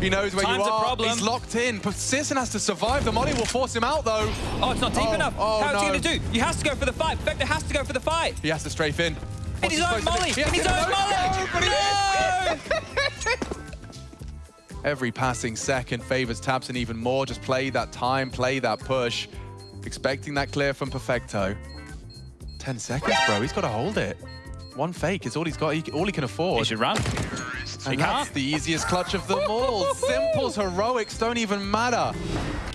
He knows where Time's you a are. problem. He's locked in. But has to survive. The molly will force him out, though. Oh, it's not deep Oh, enough. oh, How's he going to do? He has to go for the fight. Vector has to go for the fight. He has to strafe in. In What's his own molly. In his own molly. No, No! Every passing second favors Tabson even more. Just play that time, play that push. Expecting that clear from Perfecto. 10 seconds, bro. He's got to hold it. One fake is all he's got, he, all he can afford. He should run. And he that's the easiest clutch of them all. Simples, heroics don't even matter.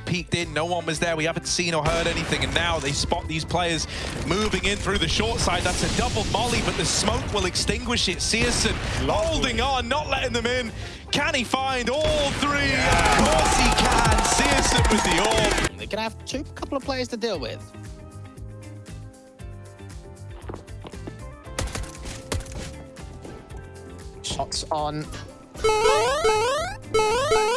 peeked in, no one was there, we haven't seen or heard anything, and now they spot these players moving in through the short side. That's a double molly, but the smoke will extinguish it. Searson holding on, not letting them in. Can he find all three? Of course he can. Searson with the orb. They're gonna have two couple of players to deal with. Shots on.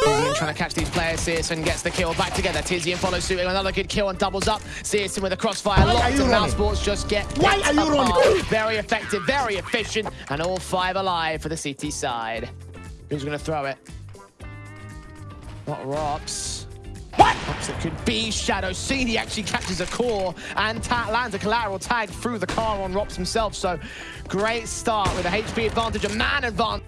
Tizian trying to catch these players. Searson gets the kill back together. Tizian follows suit. Another good kill and doubles up. Searson with a crossfire. Why Lots of mousesports just get Why are you running? Very effective, very efficient, and all five alive for the city side. Who's going to throw it? Not Rox. What? It could be Shadow Seed. He actually catches a core and lands a collateral tag through the car on ropz himself. So great start with a HP advantage, a man advantage.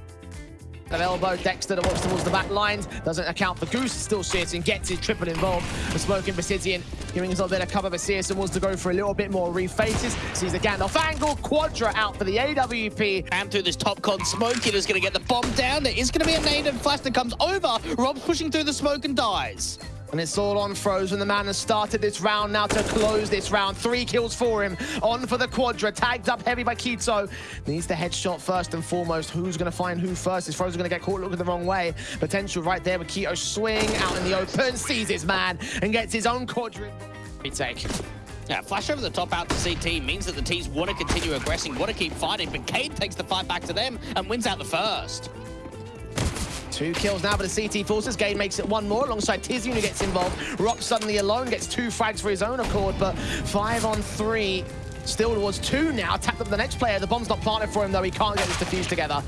That elbow, Dexter that walks towards the back lines, doesn't account for Goose, still Searson gets his triple involved. The smoking Basidian giving us a bit of cover, but Searson wants to go for a little bit more refaces. Sees the Gandalf angle, Quadra out for the AWP. And through this top con smoke, it is going to get the bomb down. There is going to be a nade and flash that comes over. ropz pushing through the smoke and dies. And it's all on Frozen. The man has started this round now to close this round. Three kills for him. On for the Quadra. Tagged up heavy by Kito. Needs the headshot first and foremost. Who's going to find who first? Is Frozen going to get caught looking the wrong way? Potential right there with Kito swing out in the open. Sees his man and gets his own Quadra. Retake. Yeah, flash over the top out to CT means that the teams want to continue aggressing, want to keep fighting, but Cade takes the fight back to them and wins out the first. Two kills now for the CT Forces. Gade makes it one more alongside Tizian who gets involved. Rock suddenly alone gets two frags for his own accord, but five on three. Still towards two now. Tapped up the next player. The bomb's not planted for him though. He can't get this defused together.